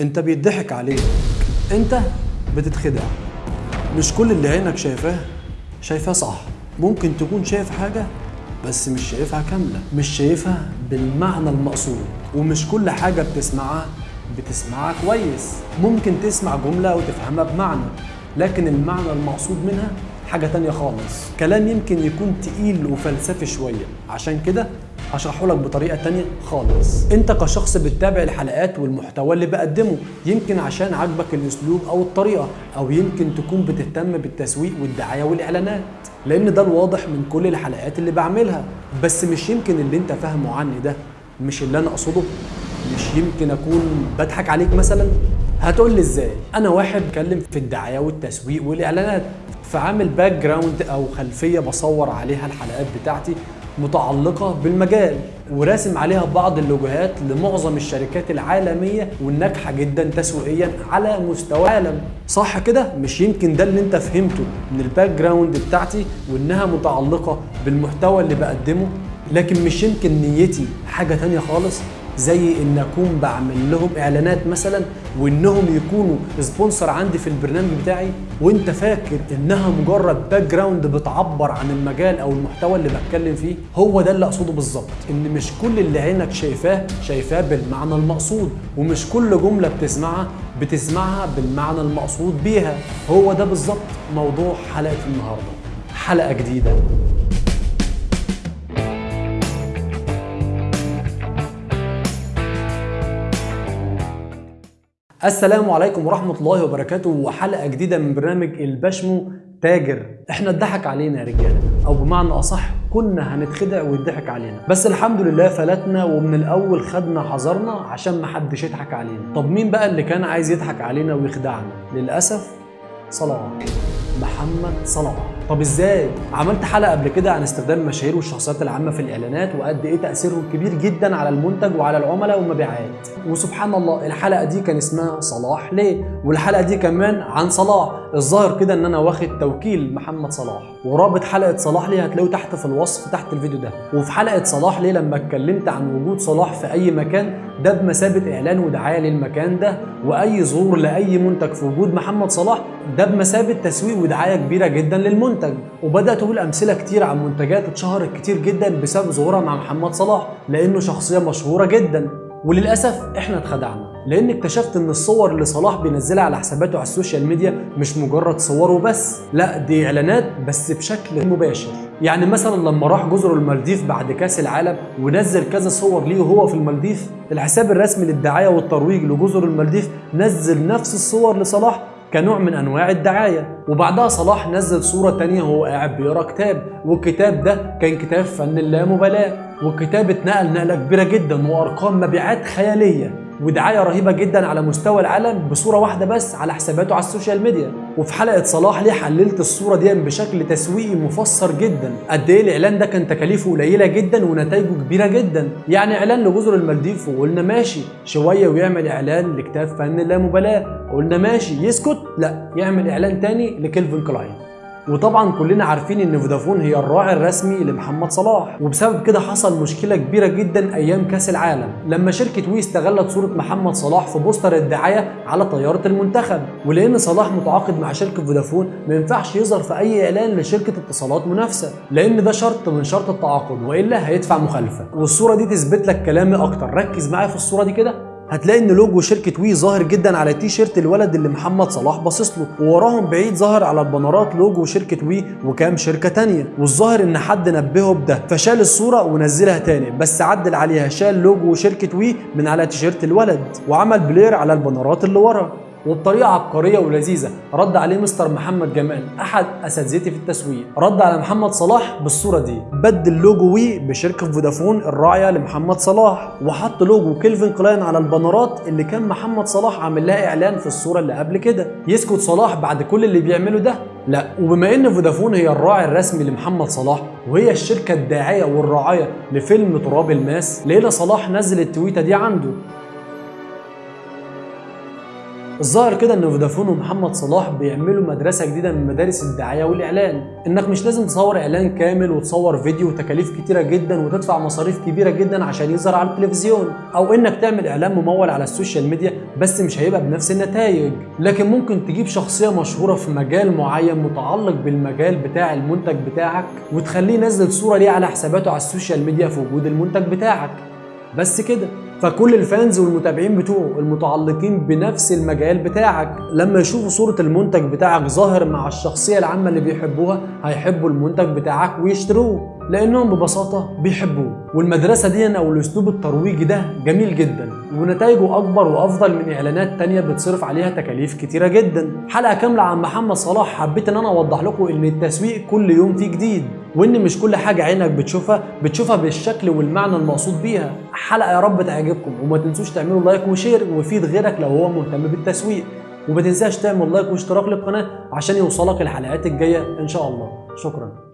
انت بيضحك عليك. انت بتتخدع. مش كل اللي عينك شايفاه شايفاه صح. ممكن تكون شايف حاجة بس مش شايفها كاملة. مش شايفها بالمعنى المقصود. ومش كل حاجة بتسمعها بتسمعها كويس. ممكن تسمع جملة وتفهمها بمعنى لكن المعنى المقصود منها حاجة تانية خالص. كلام يمكن يكون تقيل وفلسفي شوية. عشان كده هشرحه لك بطريقة تانية خالص. انت كشخص بتتابع الحلقات والمحتوى اللي بقدمه يمكن عشان عاجبك الاسلوب أو الطريقة أو يمكن تكون بتهتم بالتسويق والدعاية والاعلانات. لأن ده الواضح من كل الحلقات اللي بعملها. بس مش يمكن اللي انت فاهمه عني ده. مش اللي أنا اقصده. مش يمكن اكون بضحك عليك مثلا. هتقول لي إزاي؟ أنا واحد بتكلم في الدعاية والتسويق والاعلانات. فعامل background أو خلفية بصور عليها الحلقات بتاعتي. متعلقة بالمجال وراسم عليها بعض اللوجوهات لمعظم الشركات العالمية والناجحة جدا تسويقيا على مستوى العالم. صح كده؟ مش يمكن ده اللي انت فهمته من ال background بتاعتي وإنها متعلقة بالمحتوى اللي بقدمه؟ لكن مش يمكن نيتي حاجة تانية خالص. زي إن أكون بعمل لهم إعلانات مثلا وإنهم يكونوا sponsor عندي في البرنامج بتاعي وإنت فاكر إنها مجرد background بتعبر عن المجال أو المحتوى اللي بتكلم فيه؟ هو ده اللي أقصده بالظبط إن مش كل اللي عينك شايفاه شايفاه بالمعنى المقصود ومش كل جملة بتسمعها بتسمعها بالمعنى المقصود بيها. هو ده بالظبط موضوع حلقة النهارده. حلقة جديدة. السلام عليكم ورحمة الله وبركاته. وحلقة جديدة من برنامج البشمو تاجر. إحنا اتضحك علينا يا رجالة. أو بمعنى أصح كنا هنتخدع ويضحك علينا. بس الحمد لله فلتنا ومن الأول خدنا حذرنا عشان محدش يضحك علينا. طب مين بقى اللي كان عايز يضحك علينا ويخدعنا؟ للأسف صلاح محمد صلاح طب إزاي؟ عملت حلقة قبل كده عن استخدام المشاهير والشخصيات العامة في الإعلانات وقد إيه تأثيرهم كبير جدا على المنتج وعلى العملاء والمبيعات. وسبحان الله الحلقة دي كان اسمها صلاح. ليه؟ والحلقة دي كمان عن صلاح. الظاهر كده إن أنا واخد توكيل محمد صلاح. ورابط حلقة صلاح ليه هتلاقوه تحت في الوصف تحت الفيديو ده. وفي حلقة صلاح ليه لما اتكلمت عن وجود صلاح في أي مكان ده بمثابة إعلان ودعاية للمكان ده. وأي ظهور لأي منتج في وجود محمد صلاح ده بمثابة تسويق ودعاية كبيرة جدا للمنتج. وبدأت أقول أمثلة كتير عن منتجات اتشهرت كتير جدا بسبب ظهورها مع محمد صلاح لأنه شخصية مشهورة جدا. وللأسف إحنا اتخدعنا لأن اكتشفت إن الصور اللي صلاح بينزلها على حساباته على ال social media مش مجرد صور وبس لأ دي إعلانات بس بشكل مباشر. يعني مثلا لما راح جزر المالديف بعد كأس العالم ونزل كذا صور ليه وهو في المالديف الحساب الرسمي للدعاية والترويج لجزر المالديف نزل نفس الصور لصلاح كنوع من أنواع الدعاية. وبعدها صلاح نزل صورة تانية وهو قاعد بيقرأ كتاب. والكتاب ده كان كتاب فن اللامبالاة. والكتاب اتنقل نقلة كبيرة جدا وأرقام مبيعات خيالية. ودعاية رهيبة جدا على مستوى العالم بصورة واحدة بس على حساباته على ال social media. وفي حلقة صلاح ليه حللت الصورة دي بشكل تسويقي مفسر جدا. قد إيه الإعلان ده كان تكاليفه قليلة جدا ونتائجه كبيرة جدا. يعني إعلان لجزر المالديف وقلنا ماشي شوية ويعمل إعلان لكتاب فن اللامبالاة. قلنا ماشي يسكت؟ لا يعمل إعلان تاني لكيلفن كلاين. وطبعا كلنا عارفين إن فودافون هي الراعي الرسمي لمحمد صلاح. وبسبب كده حصل مشكلة كبيرة جدا أيام كأس العالم لما شركة وي استغلت صورة محمد صلاح في poster الدعاية على طيارة المنتخب. ولأن صلاح متعاقد مع شركة فودافون ما ينفعش يظهر في أي إعلان لشركة اتصالات منافسة لأن ده شرط من شروط التعاقد وإلا هيدفع مخالفة. والصورة دي تثبت لك كلامي أكتر. ركز معايا في الصورة دي كده. هتلاقي إن لوجو شركة وي ظاهر جدا على تي شيرت الولد اللي محمد صلاح باصص له ووراهم بعيد ظهر على البنرات لوجو شركة وي وكام شركة تانية. والظاهر إن حد نبهه بده فشال الصورة ونزلها تاني. بس عدل عليها شال لوجو شركة وي من على تيشيرت الولد وعمل blur على البنرات اللي ورا. وبطريقة عبقرية ولذيذة. رد عليه مستر محمد جمال أحد أساتذتي في التسويق. رد على محمد صلاح بالصورة دي بدل لوجو وي بشركة فودافون الراعية لمحمد صلاح وحط لوجو كيلفن كلاين على البنرات اللي كان محمد صلاح عامل لها إعلان في الصورة اللي قبل كده. يسكت صلاح بعد كل اللي بيعمله ده؟ لا. وبما إن فودافون هي الراعي الرسمي لمحمد صلاح وهي الشركة الداعية والراعية لفيلم تراب الماس لقينا صلاح نزل التويته دي عنده الظاهر كده إن فودافون ومحمد صلاح بيعملوا مدرسة جديدة من مدارس الدعاية والإعلان. إنك مش لازم تصور إعلان كامل وتصور فيديو وتكاليف كتيرة جدا وتدفع مصاريف كبيرة جدا عشان يظهر على التلفزيون. أو إنك تعمل إعلان ممول على ال social media بس مش هيبقى بنفس النتائج. لكن ممكن تجيب شخصية مشهورة في مجال معين متعلق بالمجال بتاع المنتج بتاعك وتخليه ينزل صورة ليه على حساباته على ال social media في وجود المنتج بتاعك. بس كده. فكل الفانز والمتابعين بتوعه المتعلقين بنفس المجال بتاعك. لما يشوفوا صورة المنتج بتاعك ظاهر مع الشخصية العامة اللي بيحبوها هيحبوا المنتج بتاعك ويشتروه لأنهم ببساطة بيحبوه. والمدرسة دي أو الأسلوب الترويجي ده جميل جدا ونتائجه أكبر وأفضل من إعلانات تانية بتصرف عليها تكاليف كتيرة جدا. حلقة كاملة عن محمد صلاح حبيت إن أنا أوضح لكم إن التسويق كل يوم فيه جديد. وإن مش كل حاجة عينك بتشوفها بتشوفها بالشكل والمعنى المقصود بيها. حلقة يا رب تعجبكم. وما تنسوش تعملوا like و share وفيد غيرك لو هو مهتم بالتسويق. وما تنساش تعمل like واشتراك للقناة عشان يوصلك الحلقات الجاية إن شاء الله. شكرا.